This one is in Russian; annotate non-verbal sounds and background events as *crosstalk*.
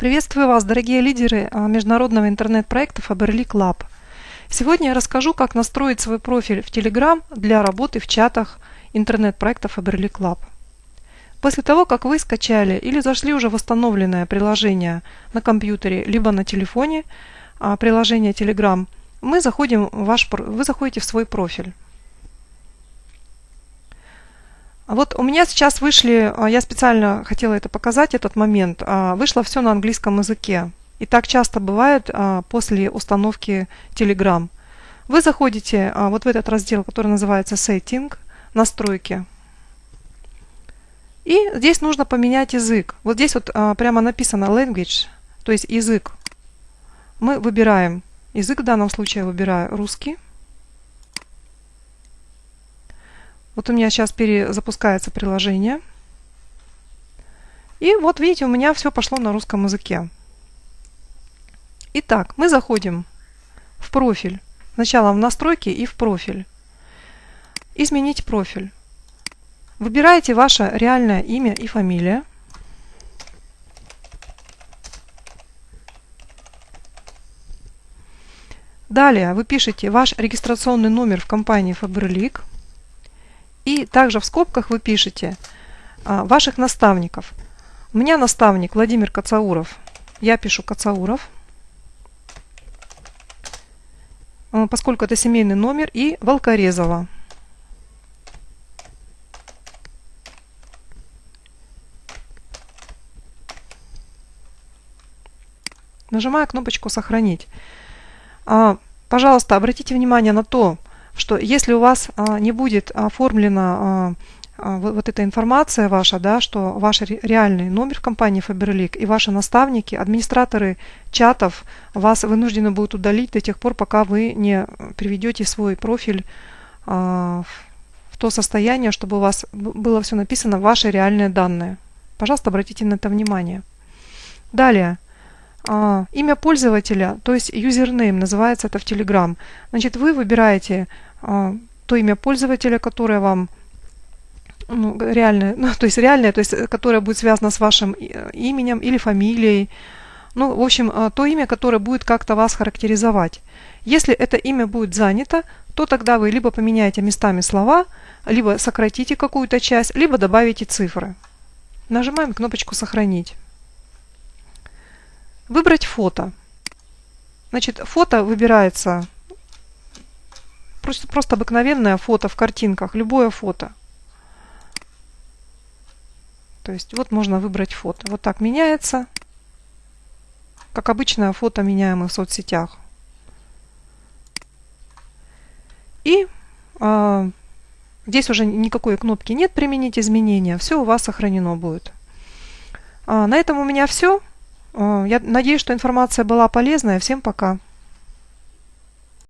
Приветствую вас, дорогие лидеры а, международного интернет-проекта Faberlic Lab. Сегодня я расскажу, как настроить свой профиль в Telegram для работы в чатах интернет-проекта Faberlic Lab. После того, как вы скачали или зашли уже восстановленное приложение на компьютере, либо на телефоне, а, приложение Telegram, мы заходим в ваш, вы заходите в свой профиль. А вот у меня сейчас вышли, а, я специально хотела это показать, этот момент, а, вышло все на английском языке. И так часто бывает после установки Telegram. Вы заходите вот в этот раздел, который называется Setting, настройки. И здесь нужно поменять язык. Вот здесь вот прямо написано Language, то есть язык. Мы выбираем язык, в данном случае я выбираю русский. Вот у меня сейчас перезапускается приложение. И вот видите, у меня все пошло на русском языке. Итак, мы заходим в профиль. Сначала в настройки и в профиль. Изменить профиль. Выбираете ваше реальное имя и фамилия. Далее вы пишете ваш регистрационный номер в компании Faberlic. И также в скобках вы пишете а, ваших наставников. У меня наставник Владимир Кацауров. Я пишу Кацауров. А, поскольку это семейный номер. И Волкорезова. Нажимаю кнопочку «Сохранить». А, пожалуйста, обратите внимание на то, что если у вас а, не будет оформлена а, вот, вот эта информация ваша, да, что ваш реальный номер компании Faberlic и ваши наставники, администраторы чатов вас вынуждены будут удалить до тех пор, пока вы не приведете свой профиль а, в то состояние, чтобы у вас было все написано ваши реальные данные. Пожалуйста, обратите на это внимание. Далее. А, имя пользователя, то есть username, называется это в Telegram. Значит, вы выбираете а, то имя пользователя, которое вам ну, реальное, *laughs* ну, то есть реальное, то есть э, которое будет связано с вашим э, именем или фамилией. Ну, в общем, а, то имя, которое будет как-то вас характеризовать. Если это имя будет занято, то тогда вы либо поменяете местами слова, либо сократите какую-то часть, либо добавите цифры. Нажимаем кнопочку «Сохранить». Выбрать фото. Значит, фото выбирается просто, просто обыкновенное фото в картинках, любое фото. То есть вот можно выбрать фото. Вот так меняется. Как обычное фото меняемое в соцсетях. И э, здесь уже никакой кнопки нет применить изменения. Все у вас сохранено будет. А, на этом у меня все. Э, я надеюсь, что информация была полезная. Всем пока.